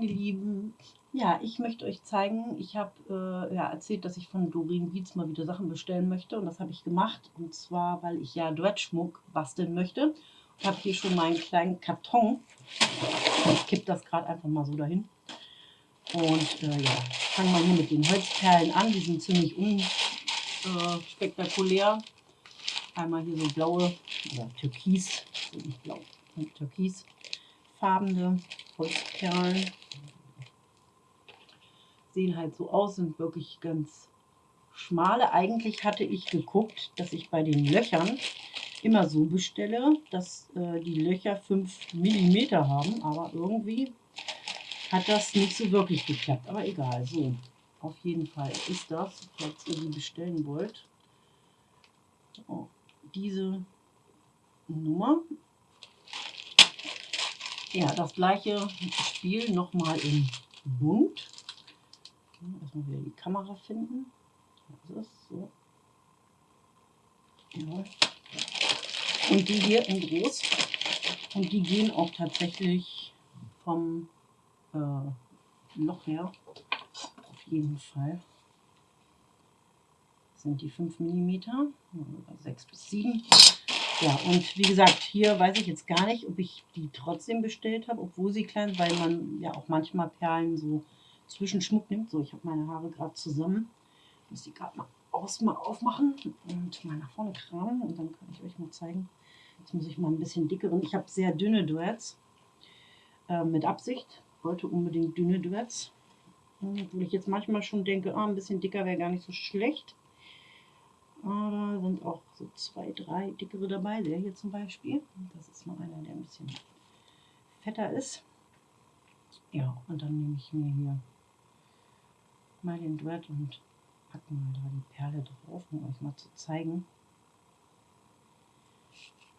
meine Lieben. Ja, ich möchte euch zeigen, ich habe äh, ja, erzählt, dass ich von Doreen Beats mal wieder Sachen bestellen möchte und das habe ich gemacht und zwar, weil ich ja Duettschmuck basteln möchte. Ich habe hier schon meinen kleinen Karton. Ich kippe das gerade einfach mal so dahin. Und äh, ja, fangen wir hier mit den Holzperlen an. Die sind ziemlich unspektakulär. Äh, Einmal hier so blaue oder türkis, nicht blau, türkisfarbene Holzperlen. Sehen halt so aus, sind wirklich ganz schmale. Eigentlich hatte ich geguckt, dass ich bei den Löchern immer so bestelle, dass äh, die Löcher 5 mm haben, aber irgendwie hat das nicht so wirklich geklappt. Aber egal, so. Auf jeden Fall ist das, falls ihr die bestellen wollt, oh, diese Nummer. Ja, das gleiche Spiel nochmal in bunt. Erstmal wieder die Kamera finden. Das ist so. Ja. Und die hier in groß. Und die gehen auch tatsächlich vom äh, Loch her. Auf jeden Fall. Das sind die 5 mm, 6 bis 7. Ja, und wie gesagt, hier weiß ich jetzt gar nicht, ob ich die trotzdem bestellt habe, obwohl sie klein sind, weil man ja auch manchmal Perlen so zwischen Schmuck nimmt. So, ich habe meine Haare gerade zusammen. Muss die gerade mal, mal aufmachen und mal nach vorne kramen und dann kann ich euch mal zeigen. Jetzt muss ich mal ein bisschen dickeren. Ich habe sehr dünne Duets äh, mit Absicht. Wollte unbedingt dünne Duets. Obwohl ich jetzt manchmal schon denke, ah, ein bisschen dicker wäre gar nicht so schlecht. Aber sind auch so zwei, drei dickere dabei. Der hier zum Beispiel. Das ist mal einer, der ein bisschen fetter ist. Ja, und dann nehme ich mir hier mal den Duett und packe mal da die Perle drauf, um euch mal zu zeigen.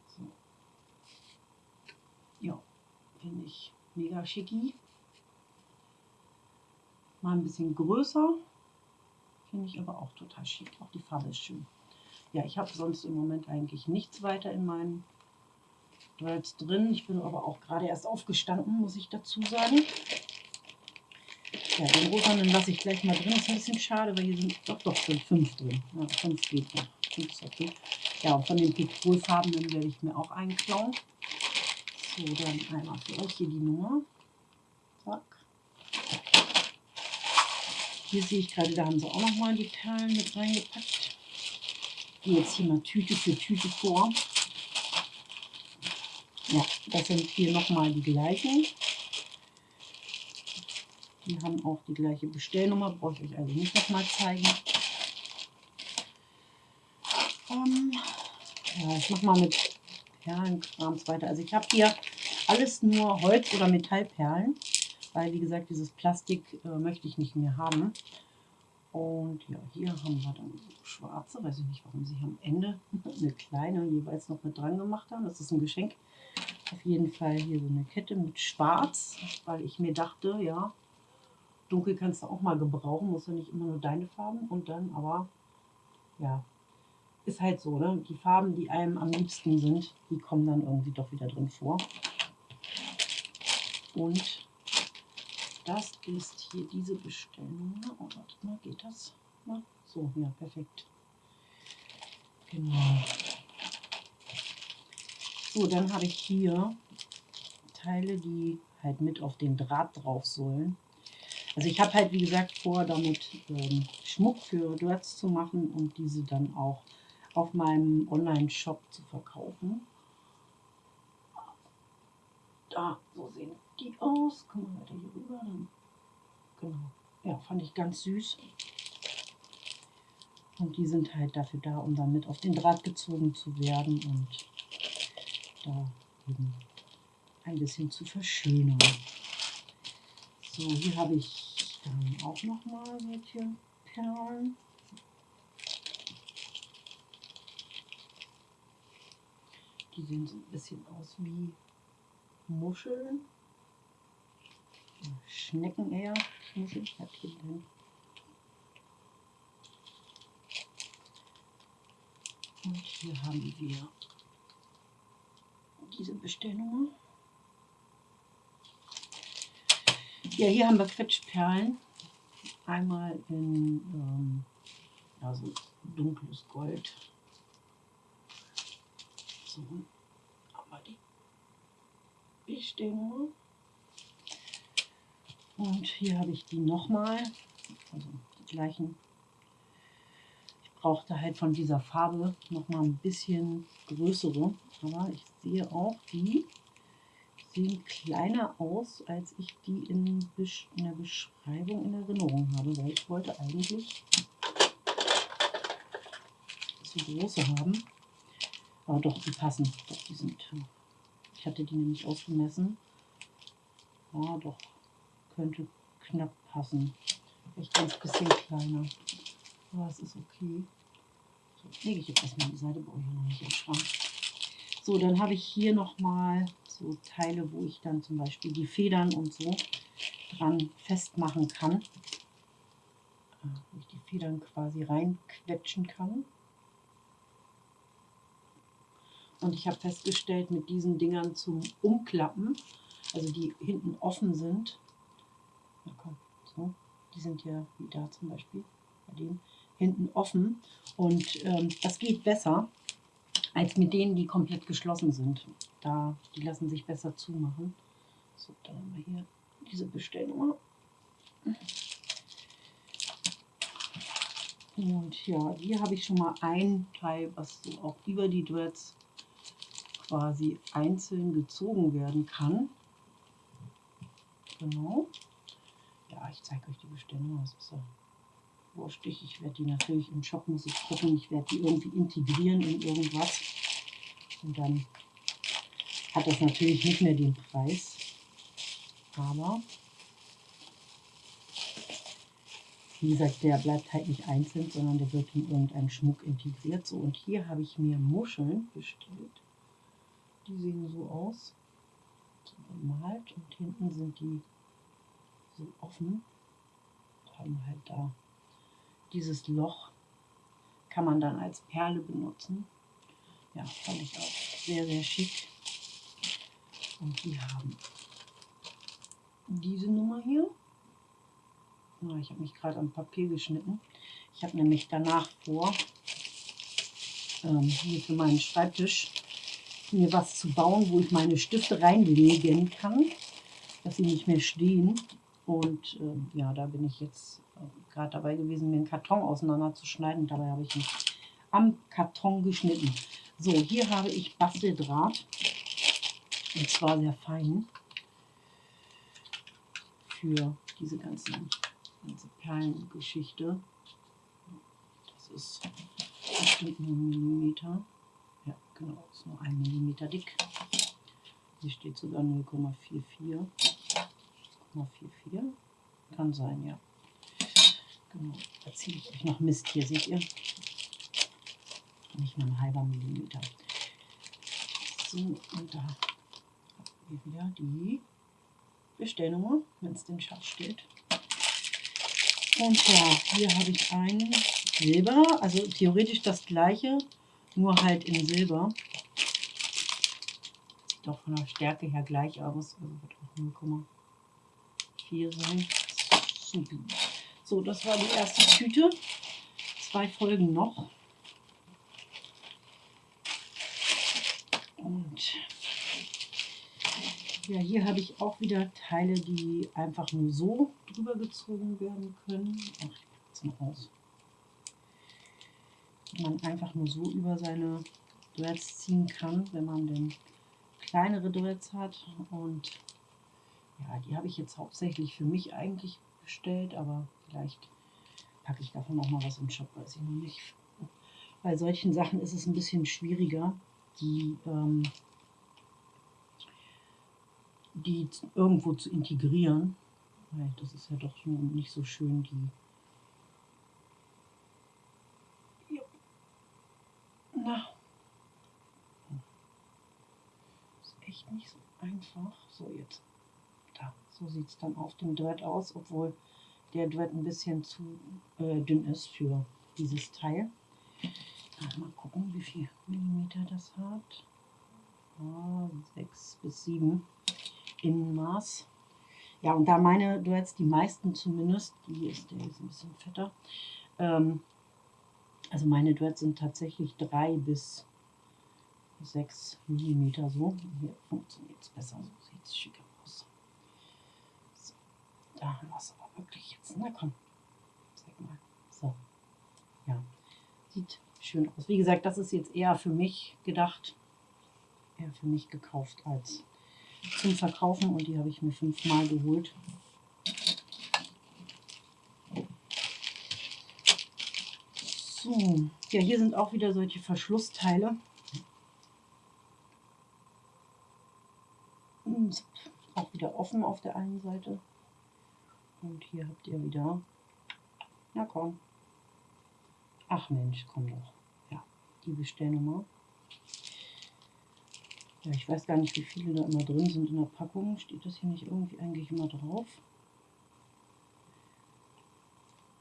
So. Ja, finde ich mega schicki. Mal ein bisschen größer, finde ich aber auch total schick. Auch die Farbe ist schön. Ja, ich habe sonst im Moment eigentlich nichts weiter in meinen Duets drin. Ich bin aber auch gerade erst aufgestanden, muss ich dazu sagen. Ja, den rosanen lasse ich gleich mal drin. Ist ein bisschen schade, weil hier sind doch doch sind fünf drin. Ja, fünf geht noch. Fünf ist okay. Ja, und von den Petrolfarbenen werde ich mir auch einen klauen. So, dann einmal für euch hier die Nummer. Zack. Hier sehe ich gerade, da haben sie auch noch mal die Perlen mit reingepackt. Gehe jetzt hier mal Tüte für Tüte vor. Ja, das sind hier noch mal die gleichen. Die haben auch die gleiche Bestellnummer, brauche ich euch also nicht nochmal zeigen. Ähm, ja, ich mache mal mit Perlenkrams weiter. Also ich habe hier alles nur Holz- oder Metallperlen, weil wie gesagt, dieses Plastik äh, möchte ich nicht mehr haben. Und ja, hier haben wir dann schwarze, weiß ich nicht, warum sie am Ende eine kleine jeweils noch mit dran gemacht haben. Das ist ein Geschenk. Auf jeden Fall hier so eine Kette mit schwarz, weil ich mir dachte, ja, Dunkel kannst du auch mal gebrauchen, muss ja nicht immer nur deine Farben. Und dann aber, ja, ist halt so, ne? Die Farben, die einem am liebsten sind, die kommen dann irgendwie doch wieder drin vor. Und das ist hier diese Bestellung. Oh, warte mal, geht das? Na, so, ja, perfekt. Genau. So, dann habe ich hier Teile, die halt mit auf den Draht drauf sollen. Also ich habe halt, wie gesagt, vor, damit ähm, Schmuck für Duets zu machen und diese dann auch auf meinem Online-Shop zu verkaufen. Da, so sehen die aus. Kommen wir weiter hier rüber. Dann, genau. Ja, fand ich ganz süß. Und die sind halt dafür da, um dann mit auf den Draht gezogen zu werden und da eben ein bisschen zu verschönern. So, hier habe ich dann auch noch mal solche Perlen. Die sehen so ein bisschen aus wie Muscheln. Schnecken eher. Muscheln. Drin. Und hier haben wir diese Bestellnummer. Ja, hier haben wir Quetschperlen. Einmal in ähm, ja, so dunkles Gold. So, haben wir die Bestellnummer. Und hier habe ich die nochmal, also die gleichen. Ich brauchte halt von dieser Farbe nochmal ein bisschen größere, aber ich sehe auch, die sehen kleiner aus, als ich die in, in der Beschreibung in Erinnerung habe, weil ich wollte eigentlich zu große haben. Aber doch, die passen. Doch, die sind. Ich hatte die nämlich ausgemessen. Ja, doch, könnte knapp passen. Vielleicht ganz bisschen kleiner. Aber es ist okay. So, lege ich jetzt erstmal die Seite, brauche ich noch nicht im Schrank. So, dann habe ich hier nochmal so Teile, wo ich dann zum Beispiel die Federn und so dran festmachen kann. Äh, wo ich die Federn quasi reinquetschen kann. Und ich habe festgestellt, mit diesen Dingern zum Umklappen, also die hinten offen sind, na komm, so, die sind ja wie da zum Beispiel, bei denen hinten offen. Und ähm, das geht besser als mit denen, die komplett geschlossen sind. Da, die lassen sich besser zumachen. So, dann haben wir hier diese Bestellnummer. Und ja, hier habe ich schon mal ein Teil, was so auch über die Dreads quasi einzeln gezogen werden kann. Genau. Ja, ich zeige euch die Bestellung. Das ist ja wurstig. Ich werde die natürlich im Shop, muss ich gucken. Ich werde die irgendwie integrieren in irgendwas. Und dann hat das natürlich nicht mehr den Preis. Aber wie gesagt, der bleibt halt nicht einzeln, sondern der wird in irgendeinen Schmuck integriert. So, und hier habe ich mir Muscheln bestellt. Die sehen so aus. So bemalt und hinten sind die so offen. Haben halt da dieses Loch. Kann man dann als Perle benutzen. Ja, fand ich auch sehr, sehr schick. Und die haben diese Nummer hier. Na, ich habe mich gerade am Papier geschnitten. Ich habe nämlich danach vor, ähm, hier für meinen Schreibtisch, mir was zu bauen, wo ich meine Stifte reinlegen kann, dass sie nicht mehr stehen. Und äh, ja, da bin ich jetzt äh, gerade dabei gewesen, mir einen Karton auseinanderzuschneiden. Dabei habe ich ihn am Karton geschnitten. So, hier habe ich Basteldraht. Und zwar sehr fein. Für diese ganzen, ganze Perlengeschichte. Das ist bestimmt nur ein Millimeter. Ja, genau, ist nur ein Millimeter dick. Hier steht sogar 0,44. 0,44. Kann sein, ja. Genau, da ziehe ich euch noch Mist. Hier seht ihr. Nicht mal ein halber Millimeter. So, und da wir wieder die Bestellnummer, wenn es denn Schatz steht. Und ja, hier habe ich ein Silber, also theoretisch das gleiche, nur halt in Silber. Sieht auch von der Stärke her gleich aus. Also wird auch 0,4 sein. Super. So, das war die erste Tüte. Zwei Folgen noch. Und ja, hier habe ich auch wieder Teile, die einfach nur so drüber gezogen werden können. Ach, ich mal aus man einfach nur so über seine Dreads ziehen kann, wenn man denn kleinere Dreads hat. Und ja, die habe ich jetzt hauptsächlich für mich eigentlich bestellt, aber vielleicht packe ich davon auch mal was im Shop, weiß ich noch nicht. Bei solchen Sachen ist es ein bisschen schwieriger, die, ähm, die irgendwo zu integrieren. Weil das ist ja doch nicht so schön, die Na. Ist echt nicht so einfach. So, jetzt. Da. So sieht es dann auf dem Dread aus, obwohl der Dread ein bisschen zu äh, dünn ist für dieses Teil. Mal gucken, wie viel Millimeter das hat. Ah, 6 bis 7 Innenmaß. Ja, und da meine Duets, die meisten zumindest, die ist, der ist ein bisschen fetter, ähm, also meine Duets sind tatsächlich 3 bis 6 mm so. Hier funktioniert es besser, so sieht es schicker aus. So, da haben wir es aber wirklich jetzt. Na komm, zeig mal. So, ja, sieht schön aus. Wie gesagt, das ist jetzt eher für mich gedacht, eher für mich gekauft als zum Verkaufen und die habe ich mir fünfmal geholt. So, ja, hier sind auch wieder solche Verschlussteile. Hm, auch wieder offen auf der einen Seite. Und hier habt ihr wieder, na komm, ach Mensch, komm doch, ja, die Bestellnummer. Ja, ich weiß gar nicht, wie viele da immer drin sind in der Packung. Steht das hier nicht irgendwie eigentlich immer drauf?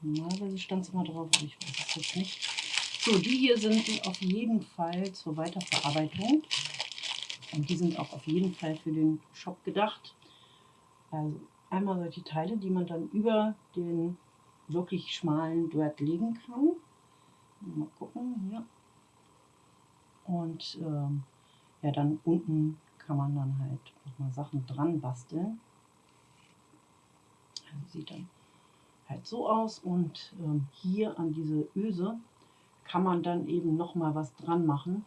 Normalerweise stand es immer drauf, aber ich weiß es jetzt nicht. So, die hier sind auf jeden Fall zur Weiterverarbeitung. Und die sind auch auf jeden Fall für den Shop gedacht. Also einmal solche Teile, die man dann über den wirklich schmalen Duett legen kann. Mal gucken, hier. Und ähm, ja, dann unten kann man dann halt nochmal Sachen dran basteln. Also sieht dann halt so aus und ähm, hier an diese Öse kann man dann eben nochmal was dran machen.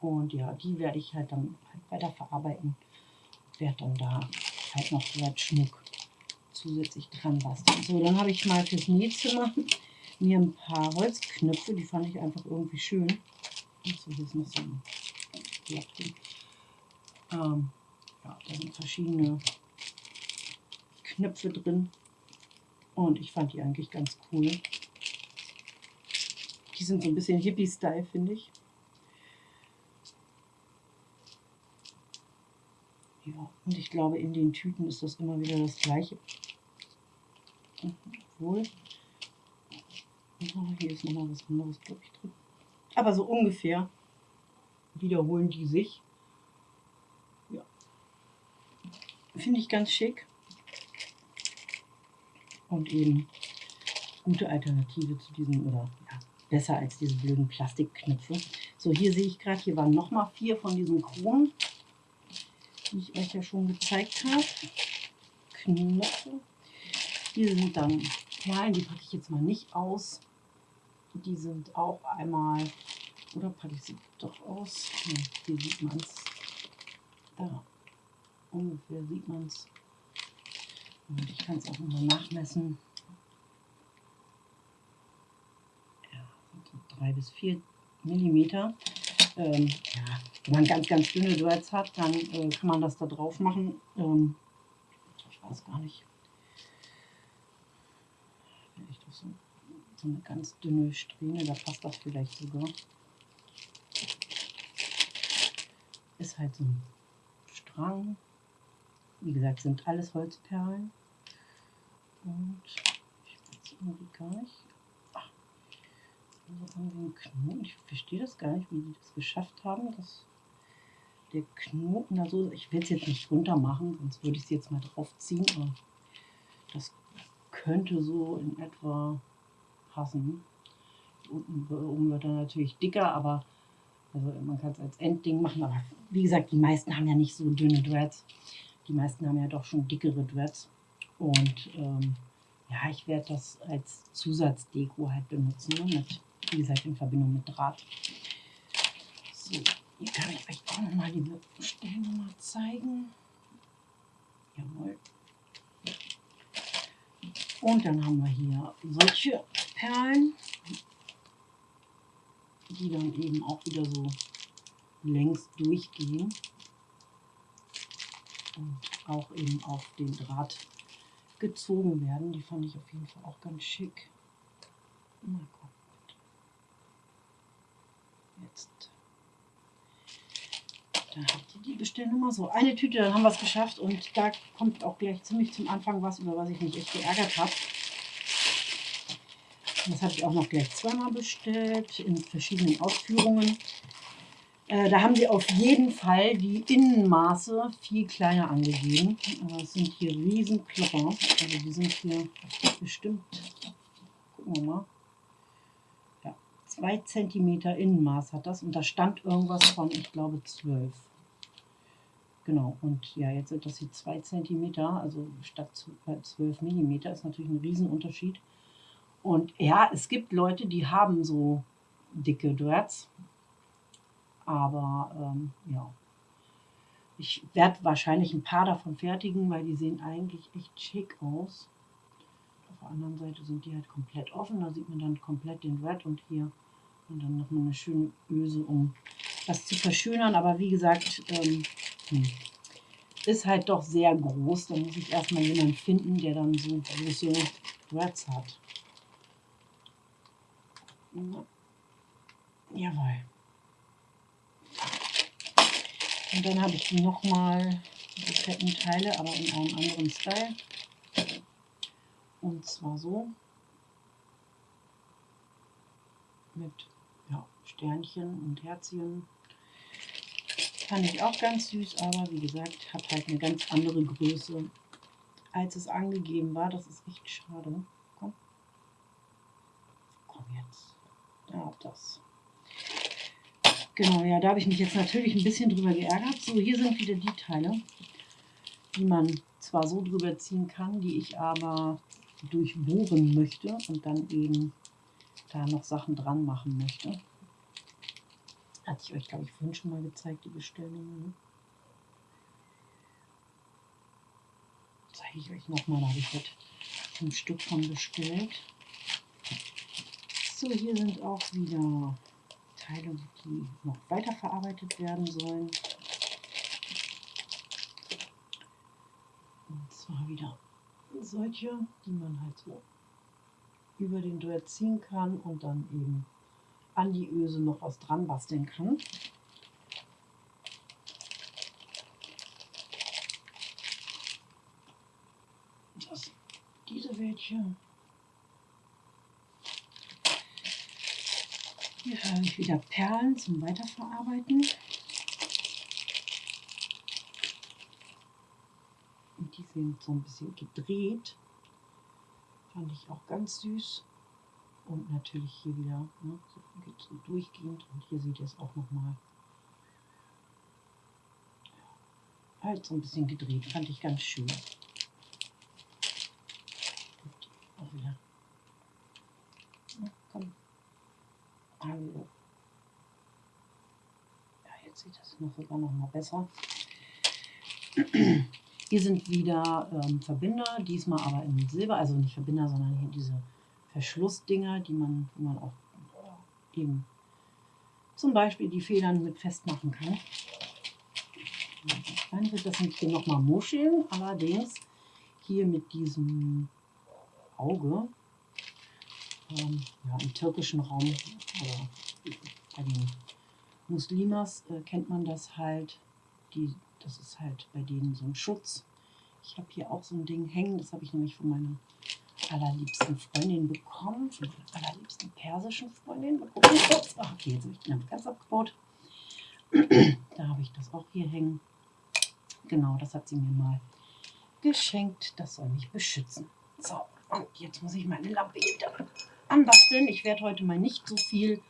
Und ja, die werde ich halt dann halt weiter verarbeiten. Werde dann da halt noch so Schmuck zusätzlich dran basteln. So, dann habe ich mal fürs Nähzimmer mir ein paar Holzknöpfe, die fand ich einfach irgendwie schön. So, hier ist noch so ein Lappen. Ähm, ja, da sind verschiedene Knöpfe drin. Und ich fand die eigentlich ganz cool. Die sind so ein bisschen Hippie-Style, finde ich. Ja, und ich glaube, in den Tüten ist das immer wieder das gleiche. Obwohl, oh, hier ist nochmal was anderes, glaube ich, drin. Aber so ungefähr wiederholen die sich. Ja. Finde ich ganz schick und eben gute Alternative zu diesen, oder ja, besser als diese blöden Plastikknöpfe. So, hier sehe ich gerade, hier waren nochmal vier von diesen Kronen, die ich euch ja schon gezeigt habe. Knöpfe. Hier sind dann Perlen, die packe ich jetzt mal nicht aus. Die sind auch einmal, oder packe ich sie doch aus? Ja, hier sieht man es. Da, ungefähr sieht man es. Und ich kann es auch nochmal nachmessen. Ja, so drei bis vier Millimeter. Ähm, ja, wenn man ganz, ganz dünne Duets hat, dann äh, kann man das da drauf machen. Ähm, ich weiß gar nicht. Vielleicht doch so, so eine ganz dünne Strähne, da passt das vielleicht sogar. Ist halt so ein Strang. Wie gesagt, sind alles Holzperlen. Und ich weiß irgendwie gar nicht. Ach, also irgendwie ein Knoten. Ich verstehe das gar nicht, wie die das geschafft haben, dass der Knoten da so. Ich will es jetzt nicht runter machen, sonst würde ich es jetzt mal draufziehen. Aber das könnte so in etwa passen. Unten oben wird er natürlich dicker, aber also man kann es als Endding machen. Aber wie gesagt, die meisten haben ja nicht so dünne Dreads. Die meisten haben ja doch schon dickere Dreads. Und ähm, ja, ich werde das als Zusatzdeko halt benutzen. Ne? Mit, wie gesagt, in Verbindung mit Draht. So, hier kann ich euch auch nochmal die Bestellnummer zeigen. Jawohl. Und dann haben wir hier solche Perlen, die dann eben auch wieder so längs durchgehen und auch eben auf den Draht gezogen werden. Die fand ich auf jeden Fall auch ganz schick. Mal gucken. Jetzt. Da habt ihr die Bestellnummer. So, eine Tüte, dann haben wir es geschafft. Und da kommt auch gleich ziemlich zum Anfang was, über was ich mich echt geärgert habe. Das habe ich auch noch gleich zweimal bestellt, in verschiedenen Ausführungen. Äh, da haben sie auf jeden Fall die Innenmaße viel kleiner angegeben. Aber es sind hier riesen Klopper. Also die sind hier bestimmt, gucken wir mal, ja, 2 cm Innenmaß hat das. Und da stand irgendwas von, ich glaube, 12. Genau, und ja, jetzt sind das hier 2 cm, also statt 12 mm, ist natürlich ein Riesenunterschied. Und ja, es gibt Leute, die haben so dicke Dreads, aber ähm, ja, ich werde wahrscheinlich ein paar davon fertigen, weil die sehen eigentlich echt schick aus. Auf der anderen Seite sind die halt komplett offen. Da sieht man dann komplett den Red und hier und dann nochmal eine schöne Öse, um das zu verschönern. Aber wie gesagt, ähm, hm, ist halt doch sehr groß. Da muss ich erstmal jemanden finden, der dann so große Reds hat. Jawohl. Und dann habe ich nochmal, die fetten Teile, aber in einem anderen Style. Und zwar so. Mit ja, Sternchen und Herzchen. Fand ich auch ganz süß, aber wie gesagt, hat halt eine ganz andere Größe, als es angegeben war. Das ist echt schade. Komm. Komm jetzt. Ja, das. Genau, ja, da habe ich mich jetzt natürlich ein bisschen drüber geärgert. So, hier sind wieder die Teile, die man zwar so drüber ziehen kann, die ich aber durchbohren möchte und dann eben da noch Sachen dran machen möchte. Hatte ich euch, glaube ich, vorhin schon mal gezeigt, die Bestellnummer. Ne? Zeige ich euch nochmal, da habe ich heute ein Stück von bestellt. So, hier sind auch wieder Teile, die noch weiterverarbeitet werden sollen. Und zwar wieder solche, die man halt so über den Duett ziehen kann und dann eben an die Öse noch was dran basteln kann. Das, diese welche Hier habe ich wieder Perlen zum Weiterverarbeiten. Und die sind so ein bisschen gedreht. Fand ich auch ganz süß. Und natürlich hier wieder, ne, so durchgehend. Und hier seht ihr es auch nochmal. Halt so ein bisschen gedreht, fand ich ganz schön. Und auch wieder Also, ja, jetzt sieht das noch sogar noch mal besser. Hier sind wieder ähm, Verbinder, diesmal aber in Silber, also nicht Verbinder, sondern hier diese Verschlussdinger, die man, wo man auch eben zum Beispiel die Federn mit festmachen kann. Dann wird das nicht hier nochmal Muscheln, allerdings hier mit diesem Auge ähm, ja, im türkischen Raum oder bei den Muslimas äh, kennt man das halt. Die, das ist halt bei denen so ein Schutz. Ich habe hier auch so ein Ding hängen, das habe ich nämlich von meiner allerliebsten Freundin bekommen, von meiner allerliebsten persischen Freundin. Mal. Ach, okay, jetzt habe ich den ganz abgebaut. da habe ich das auch hier hängen. Genau, das hat sie mir mal geschenkt. Das soll mich beschützen. So, und jetzt muss ich meine Lampe wieder anbasteln. Ich werde heute mal nicht so viel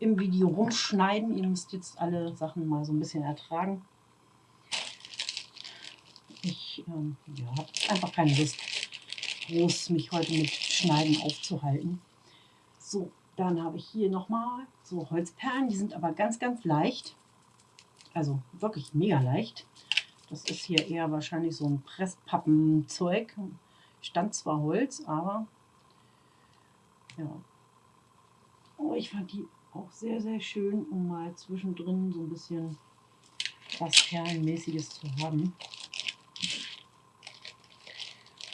im Video rumschneiden. Ihr müsst jetzt alle Sachen mal so ein bisschen ertragen. Ich ähm, ja, habe einfach keine Lust, groß mich heute mit Schneiden aufzuhalten. So, dann habe ich hier nochmal so Holzperlen. Die sind aber ganz, ganz leicht. Also wirklich mega leicht. Das ist hier eher wahrscheinlich so ein Presspappenzeug. Stand zwar Holz, aber ja. Aber ich fand die auch sehr, sehr schön, um mal zwischendrin so ein bisschen was Perlenmäßiges zu haben.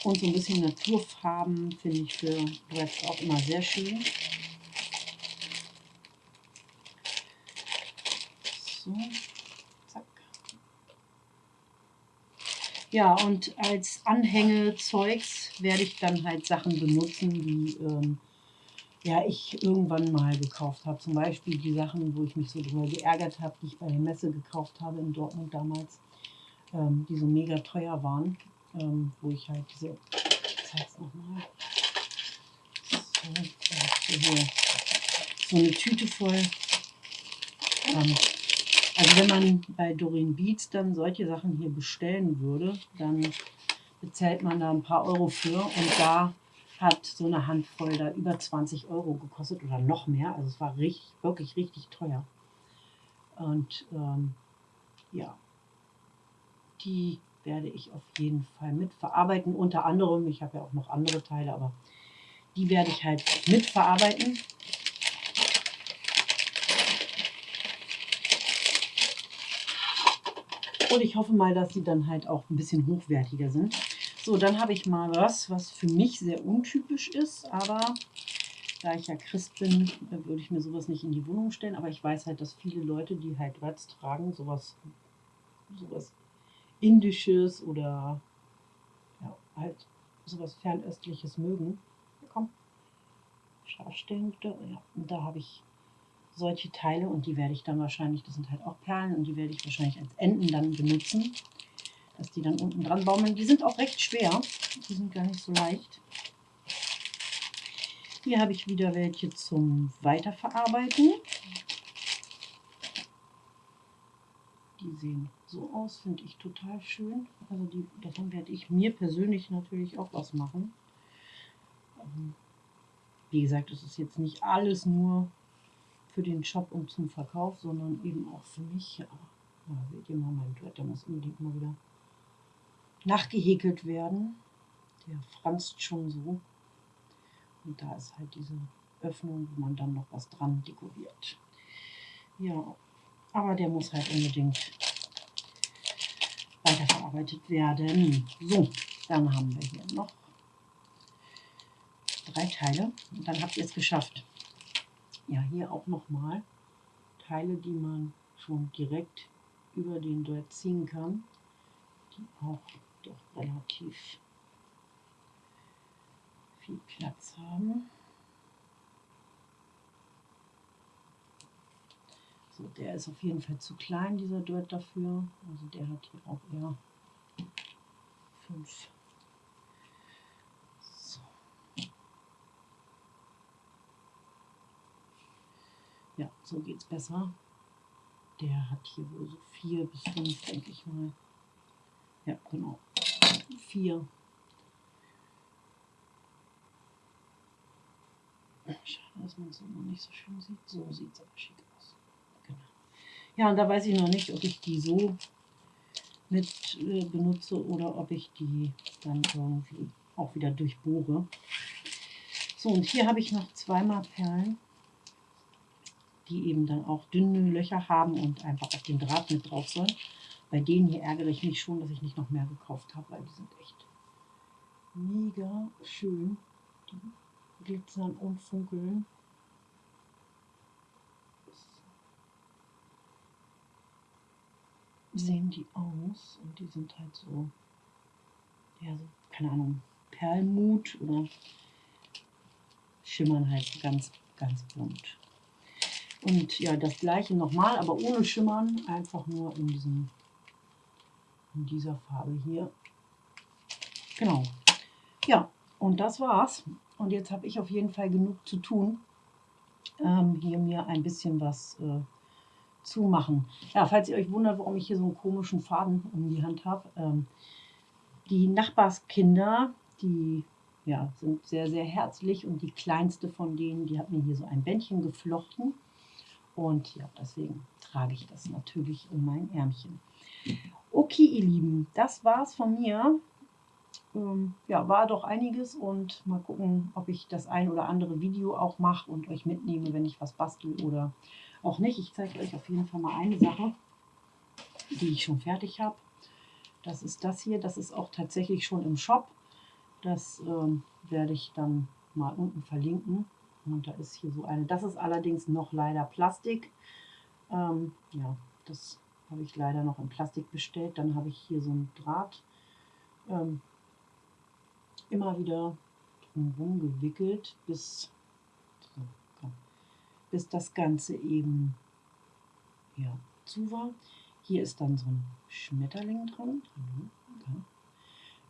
Und so ein bisschen Naturfarben finde ich für Dreads auch immer sehr schön. So, zack. Ja, und als Anhängezeugs werde ich dann halt Sachen benutzen, wie ähm, ja, ich irgendwann mal gekauft habe. Zum Beispiel die Sachen, wo ich mich so drüber geärgert habe, die ich bei der Messe gekauft habe in Dortmund damals, ähm, die so mega teuer waren, ähm, wo ich halt diese, ich zeig's nochmal, so, so, so eine Tüte voll. Ähm, also wenn man bei Doreen Beats dann solche Sachen hier bestellen würde, dann bezahlt man da ein paar Euro für und da hat so eine Handvoll da über 20 Euro gekostet oder noch mehr. Also es war richtig, wirklich richtig teuer. Und ähm, ja, die werde ich auf jeden Fall mitverarbeiten. Unter anderem, ich habe ja auch noch andere Teile, aber die werde ich halt mitverarbeiten. Und ich hoffe mal, dass sie dann halt auch ein bisschen hochwertiger sind. So, dann habe ich mal was, was für mich sehr untypisch ist, aber da ich ja Christ bin, würde ich mir sowas nicht in die Wohnung stellen. Aber ich weiß halt, dass viele Leute, die halt Rats tragen, sowas, sowas Indisches oder ja, halt sowas Fernöstliches mögen. Ja, komm, bitte. Ja, und da habe ich solche Teile und die werde ich dann wahrscheinlich, das sind halt auch Perlen und die werde ich wahrscheinlich als Enden dann benutzen dass die dann unten dran baumeln. Die sind auch recht schwer. Die sind gar nicht so leicht. Hier habe ich wieder welche zum Weiterverarbeiten. Die sehen so aus, finde ich total schön. Also die, davon werde ich mir persönlich natürlich auch was machen. Ähm, wie gesagt, es ist jetzt nicht alles nur für den Shop und zum Verkauf, sondern eben auch für mich. Ja, seht ihr mal, mein Duett, der muss unbedingt mal wieder nachgehäkelt werden. Der franzt schon so. Und da ist halt diese Öffnung, wo man dann noch was dran dekoriert. Ja, aber der muss halt unbedingt weiterverarbeitet werden. So, dann haben wir hier noch drei Teile und dann habt ihr es geschafft. Ja, hier auch nochmal Teile, die man schon direkt über den Duett ziehen kann, die auch doch relativ viel Platz haben. So, der ist auf jeden Fall zu klein, dieser Duett dafür. Also der hat hier auch eher fünf. So. Ja, so geht es besser. Der hat hier wohl so vier bis fünf, denke ich mal. Ja, genau vier. Schade, dass man es noch nicht so schön sieht. So sieht es aber schick aus. Genau. Ja, und da weiß ich noch nicht, ob ich die so mit äh, benutze oder ob ich die dann irgendwie auch wieder durchbohre. So, und hier habe ich noch zweimal Perlen, die eben dann auch dünne Löcher haben und einfach auf den Draht mit drauf sollen. Bei denen hier ärgere ich mich schon, dass ich nicht noch mehr gekauft habe, weil die sind echt mega schön. Die glitzern und funkeln. Sehen die aus und die sind halt so, ja, so, keine Ahnung, Perlmut oder schimmern halt ganz, ganz bunt. Und ja, das gleiche nochmal, aber ohne Schimmern, einfach nur in diesem in dieser Farbe hier. Genau. Ja, und das war's. Und jetzt habe ich auf jeden Fall genug zu tun, ähm, hier mir ein bisschen was äh, zu machen. Ja, falls ihr euch wundert, warum ich hier so einen komischen Faden um die Hand habe. Ähm, die Nachbarskinder, die ja, sind sehr, sehr herzlich und die kleinste von denen, die hat mir hier so ein Bändchen geflochten. Und ja, deswegen trage ich das natürlich um mein Ärmchen. Okay, ihr Lieben, das war's von mir. Ähm, ja, war doch einiges und mal gucken, ob ich das ein oder andere Video auch mache und euch mitnehme, wenn ich was bastel oder auch nicht. Ich zeige euch auf jeden Fall mal eine Sache, die ich schon fertig habe. Das ist das hier, das ist auch tatsächlich schon im Shop. Das ähm, werde ich dann mal unten verlinken. Und da ist hier so eine. Das ist allerdings noch leider Plastik. Ähm, ja, das habe ich leider noch in Plastik bestellt. Dann habe ich hier so ein Draht ähm, immer wieder drumherum gewickelt, bis bis das Ganze eben ja, zu war. Hier ist dann so ein Schmetterling dran.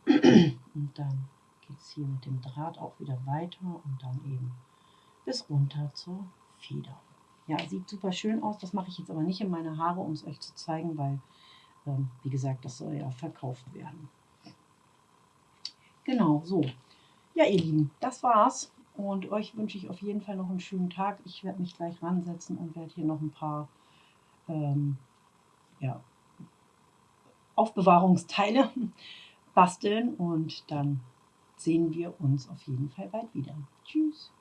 Und dann geht es hier mit dem Draht auch wieder weiter und dann eben bis runter zur Feder. Ja, sieht super schön aus. Das mache ich jetzt aber nicht in meine Haare, um es euch zu zeigen, weil, ähm, wie gesagt, das soll ja verkauft werden. Genau, so. Ja, ihr Lieben, das war's. Und euch wünsche ich auf jeden Fall noch einen schönen Tag. Ich werde mich gleich ransetzen und werde hier noch ein paar ähm, ja, Aufbewahrungsteile basteln und dann sehen wir uns auf jeden Fall bald wieder. Tschüss.